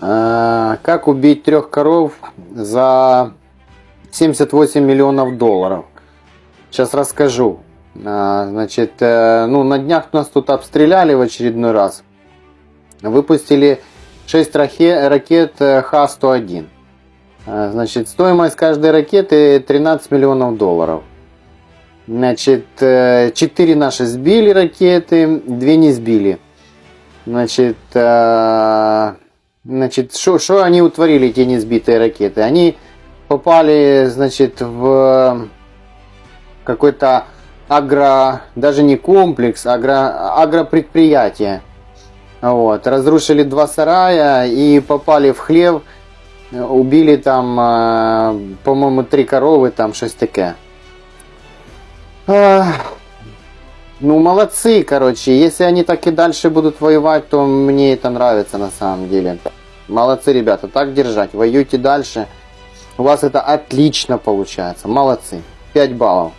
Э, Как убить трех коров за 78 миллионов долларов? Сейчас расскажу. А, Значит, э, ну на днях нас тут обстреляли в очередной раз. Выпустили 6 ракет, э, Х-101. А, Значит, стоимость каждой ракеты 13 миллионов долларов. Значит, 4 наши сбили ракеты, 2 не сбили. Значит, э, значит, что они утворили, эти несбитые ракеты? Они попали, значит, в какой-то агро, даже не комплекс, агро, агропредприятие. Вот, разрушили два сарая и попали в хлев, убили там, э, по-моему, три коровы, там шесть таке. Ну, молодцы, короче. Если они так и дальше будут воевать, то мне это нравится на самом деле. Молодцы, ребята, так держать. Воюйте дальше. У вас это отлично получается. Молодцы. 5 баллов.